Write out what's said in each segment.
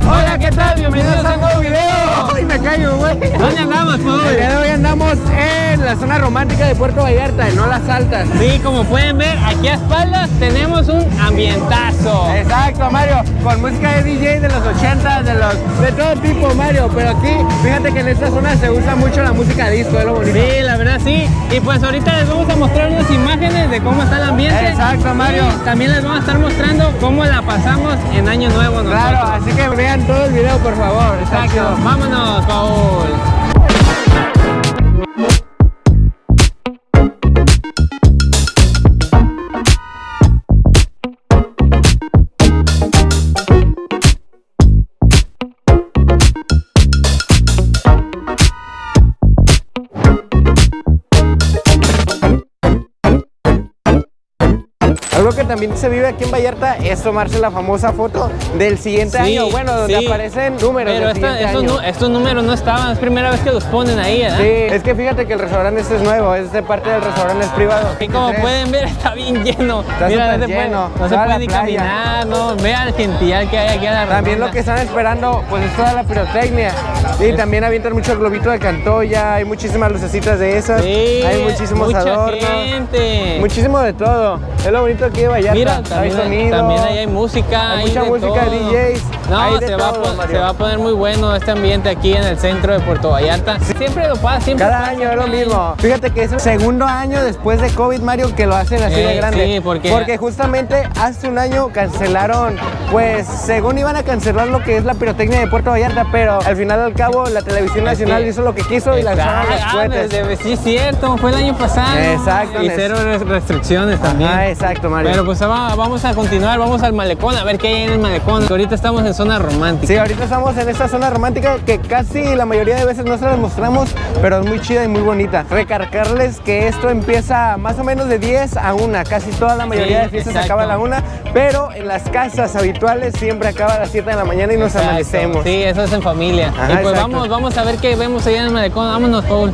Hola, ¿qué tal? Bienvenidos a un nuevo video. ¡Ay, me caigo, güey! ¿Dónde andamos, Paul? El día de hoy andamos en la zona romántica de Puerto Vallarta, no las altas. Sí, como pueden ver, aquí a espaldas tenemos un ambientazo. Exacto, Mario, con música de DJ de los 80, de los de todo tipo, Mario, pero aquí, fíjate que en esta zona se usa mucho la música disco, es lo bonito. Sí, la verdad sí. Y pues ahorita les vamos a mostrar unas imágenes de cómo está el ambiente. Exacto, Mario. Y también les vamos a estar mostrando cómo la pasamos en Año Nuevo nosotros. Claro, así que vean todo el video, por favor. Exacto. Vámonos, Paul. Algo que también se vive aquí en Vallarta es tomarse la famosa foto del siguiente Sí, año, bueno, donde sí. aparecen números Pero del esta- siguiente estos, año. nu- estos números no estaban, es primera vez que los ponen ahí, ¿verdad? Sí, es que fíjate que el restaurante este es nuevo, es de parte del restaurante es privado. Y como 23. pueden ver, está bien lleno. Está Mira, no súper se puede, lleno, no se puede ni playa. caminar, no. Vea el gentil que hay aquí a la También lo que están esperando, pues es toda la pirotecnia. Y también avientan mucho el globito de Cantoya, hay muchísimas lucecitas de esas, Sí, hay muchísimos mucha adornos, gente. muchísimo de todo. Es lo bonito aquí de Vallarta. Mira, hay también, ahí hay música. hay hay mucha de música, todo. DJs, No, se, va a se va poner muy bueno este ambiente aquí en el centro de Puerto Vallarta. Siempre lo pasa, siempre Cada pasa año es lo mismo. Fíjate que es el segundo año después de COVID, Mario, que lo hacen así Eh, de grande. sí, porque- Porque justamente hace un año cancelaron, pues según iban a cancelar lo que es la pirotecnia de Puerto Vallarta, pero al final al cabo la televisión nacional hizo lo que quiso y lanzaron los Ah, cohetes. desde- sí, es cierto, fue el año pasado. Exacto, Y cero res- restricciones también. Ah, exacto, Mario. Pero pues va- vamos a continuar, vamos al malecón, a ver qué hay en el malecón. Ahorita estamos en zona romántica. Sí, ahorita estamos en esta zona romántica que casi la mayoría de veces no se las mostramos, pero es muy chida y muy bonita. Recargarles que esto empieza más o menos de 10 a 1, casi toda la mayoría Sí, de fiestas exacto. acaba a la 1, pero en las casas habituales siempre acaba a las 7 de la mañana y nos Exacto. amanecemos. Sí, eso es en familia. Ajá, y pues exacto. vamos, vamos a ver qué vemos allá en el malecón. Vámonos, Paul.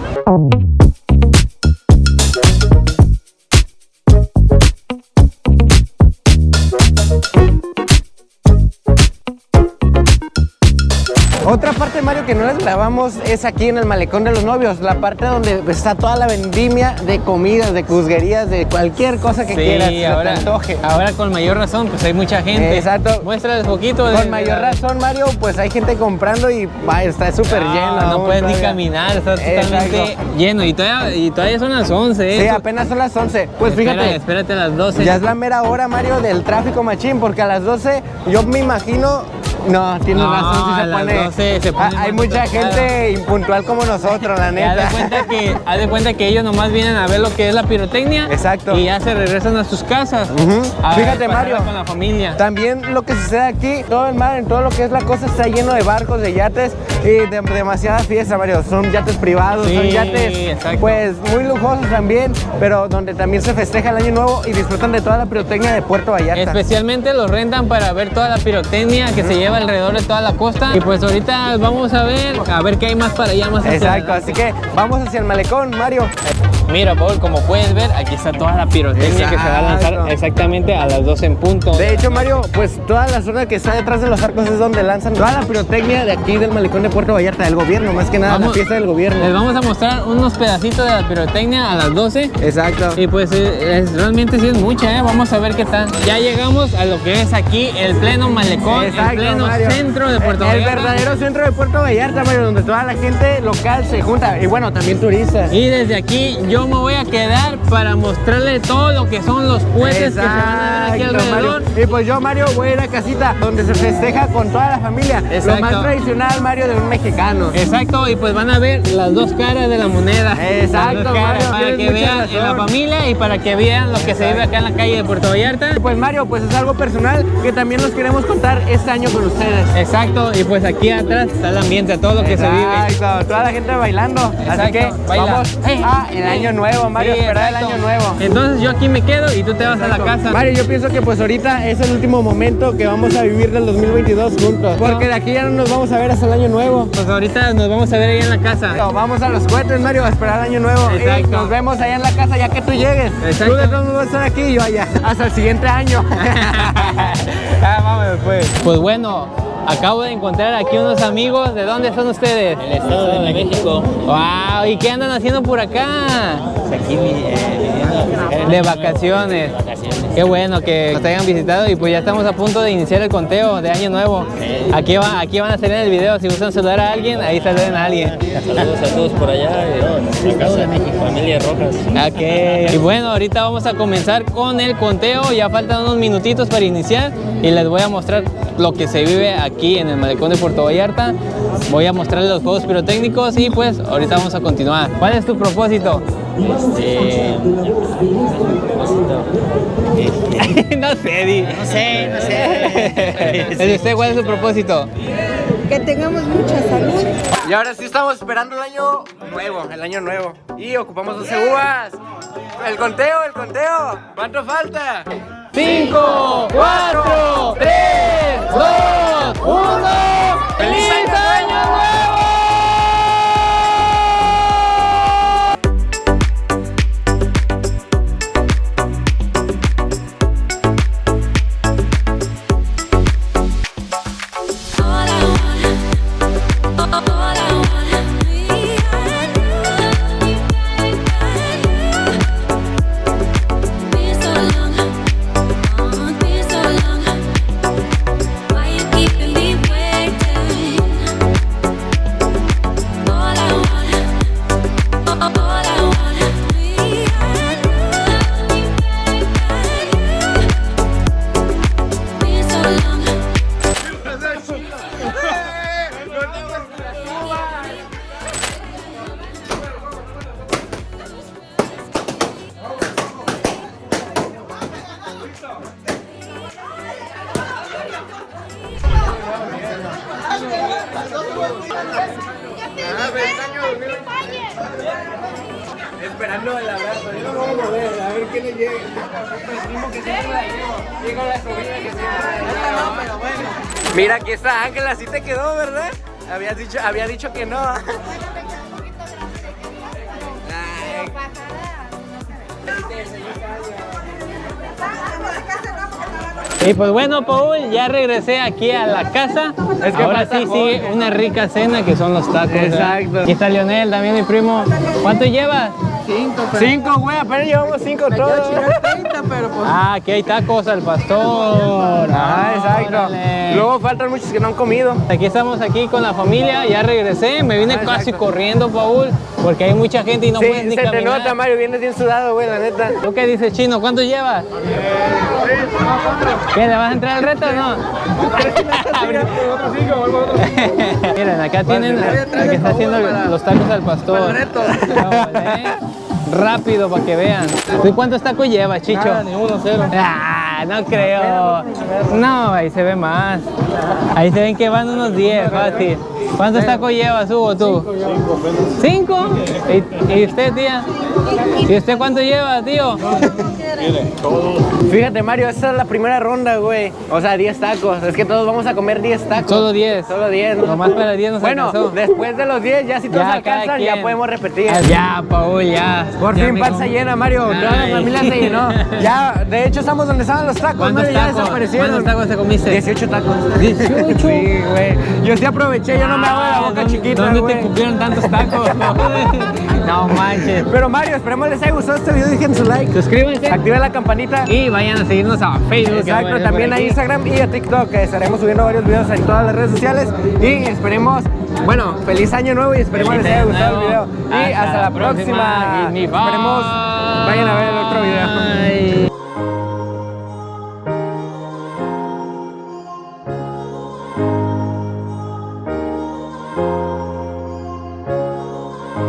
Otra parte, Mario, que no les grabamos es aquí en el Malecón de los Novios, la parte donde está toda la vendimia de comidas, de cusguerías, de cualquier cosa que quieras, Sí, se te ahora, antoje. ahora con mayor razón, pues hay mucha gente. Exacto. Muéstrales poquito. Con de mayor razón, Mario, pues hay gente comprando y está súper No, lleno. No puedes ni caminar, está totalmente Exacto. lleno. Y todavía, y todavía son las 11. Sí, eso- apenas son las 11. Pues Espera, fíjate, espérate a las 12. ya es la mera hora, Mario, del tráfico machín, porque a las 12 yo me imagino... No, tienes No, razón, a se pone... 12 se pone Ah, hay más mucha gente impuntual como nosotros, la Haz de neta. cuenta que, haz de cuenta que ellos nomás vienen a ver lo que es la pirotecnia. Exacto. Y ya se regresan a sus casas. Ujú. A Fíjate, Mario. Con la familia. También lo que sucede aquí, todo el mar, en todo lo que es la costa, está lleno de barcos, de yates y de demasiada fiesta, Mario. Son yates privados, son Sí, yates exacto. pues muy lujosos también, pero donde también se festeja el año nuevo y disfrutan de toda la pirotecnia de Puerto Vallarta. Especialmente los rentan para ver toda la pirotecnia que se lleva alrededor de toda la costa. Y pues ahorita vamos a ver, a ver qué hay más para allá, más Exacto, así que vamos hacia el malecón, Mario. Mira, Paul, como puedes ver, aquí está toda la pirotecnia que se va a lanzar exactamente a las 12 en punto. De hecho, Mario, pues toda la zona que está detrás de los arcos es donde lanzan toda la pirotecnia de aquí del malecón de Puerto Vallarta, del gobierno, más que nada, la fiesta del gobierno. Les vamos a mostrar unos pedacitos de la pirotecnia a las 12. Exacto. Y pues eh, es- realmente sí es mucha, ¿eh? Vamos a ver qué tal. Ya llegamos a lo que es aquí el pleno malecón, el pleno Mario. centro de Puerto El Vallarta. verdadero centro de Puerto Vallarta, Mario, donde toda la gente local se junta. Y bueno, también turistas. Y desde aquí yo me voy a quedar para mostrarle todo lo que son los puentes que se van a ver aquí alrededor. Mario. Y pues yo, Mario, voy a ir a casita donde se festeja con toda la familia. Lo más tradicional, Mario, de un mexicano. Exacto, y pues van a ver las dos caras de la moneda. Exacto, caras, Mario, para que vean en la familia y para que vean lo que se vive acá en la calle de Puerto Vallarta. Y Pues Mario, pues es algo personal que también nos queremos contar este año con ustedes. Exacto, y pues aquí atrás está el ambiente, todo lo que se vive. Exacto, toda la gente bailando. Así Exacto, que baila. vamos Hey, a el año nuevo, Mario, Sí, esperar el año nuevo. Entonces yo aquí me quedo y tú te vas a la casa. Mario, yo pienso que pues ahorita es el último momento que vamos a vivir del 2022 juntos. Porque de aquí ya no nos vamos a ver hasta el año nuevo. Pues ahorita nos vamos a ver ahí en la casa. No, Vamos a los cohetes, Mario, a esperar el año nuevo. Y Exacto. nos vemos allá en la casa ya que tú llegues. Exacto. Tú de todos vas a estar aquí y yo allá. Hasta el siguiente año. ah, vamos pues. Pues bueno, acabo de encontrar aquí unos amigos. ¿De dónde son ustedes? El Estado de México, Wow, ¿y qué andan haciendo por acá? pues aquí eh, De vacaciones. vacaciones. Qué bueno que nos hayan visitado y pues ya estamos a punto de iniciar el conteo de Año Nuevo. Aquí, va, aquí van a salir en el video, si gustan saludar a alguien, ahí saluden a alguien. Saludos a todos por allá, eh, la casa de México, familia Rojas. Ok, y bueno, ahorita vamos a comenzar con el conteo, ya faltan unos minutitos para iniciar y les voy a mostrar lo que se vive aquí en el malecón de Puerto Vallarta. Voy a mostrarles los juegos pirotécnicos y pues ahorita vamos a continuar. ¿Cuál es tu propósito? Este, no sé, Di. no sé, no sé. ¿El de usted cuál es su propósito? Que tengamos mucha salud. Y ahora sí estamos esperando el año nuevo, el año nuevo. Y ocupamos 12 uvas. El conteo, el conteo. ¿Cuánto falta? 5, 4, 3, 2, 1. ¡Feliz Esperando el abrazo. Yo no voy a mover, a ver quién le llega. El que siempre la llevo. Digo la sobrina que siempre la llevo. pero bueno. Mira, aquí está Ángela, así te quedó, ¿verdad? Habías dicho, había dicho que no. Y pues bueno, Paul, ya regresé aquí a la casa. Es que Ahora sí Jorge. sigue una rica cena que son los tacos. ¿verdad? Exacto. Aquí está Leonel, también mi primo. ¿Cuánto llevas? Cinco, güey, apenas llevamos cinco todos. Ah, aquí hay tacos al pastor. Ah, exacto. Órale. Luego faltan muchos que no han comido. Aquí estamos aquí con la familia, ya regresé, me vine Ah, casi exacto. corriendo, Paul, porque hay mucha gente y no sí, puedes ni se te caminar. nota, Mario, vienes bien sudado, güey, la neta. ¿Tú qué dices, Chino? ¿Cuánto llevas? ¿Qué, le vas a entrar al reto o no? Miren, acá tienen el que está haciendo los tacos al pastor. Órale. Rápido para que vean. ¿Tú cuántos tacos llevas, Chicho? ni uno, cero. Ah, no creo. No, ahí se ve más. Ahí se ven que van unos 10, fácil. ¿Cuántos tacos llevas, Hugo, tú? ¿Cinco? ¿Y, y usted, tía? ¿Y usted cuánto lleva, tío? Fíjate, Mario, esta es la primera ronda, güey. O sea, 10 tacos. Es que todos vamos a comer 10 tacos. Solo 10. Solo 10. ¿no? Nomás para 10 nos Bueno, alcanzó. después de los 10, ya si todos Ya, alcanzan, ya podemos repetir. Ah, Ya, Paul, ya. Por Ya fin panza llena, Mario. Toda la familia se llenó. Ya, de hecho, estamos donde estaban los tacos, ¿Cuántos ya tacos? desaparecieron. ¿Cuántos tacos te comiste? 18 tacos. 18. Sí, güey. Yo sí aproveché, yo no me hago de la boca ¿Dónde- chiquita, ¿Dónde te cupieron tantos tacos? no manches. Pero Mario, esperemos les haya gustado este video, dejen su like. Suscríbanse Activen la campanita. y vayan a seguirnos a Facebook. a Exacto, también a. Instagram y a TikTok, que estaremos subiendo varios videos en todas las redes sociales. Y esperemos, bueno, feliz año nuevo y esperemos Feliz les haya gustado el video. Y hasta, la próxima. Me Esperemos, vayan a ver el otro video. bye.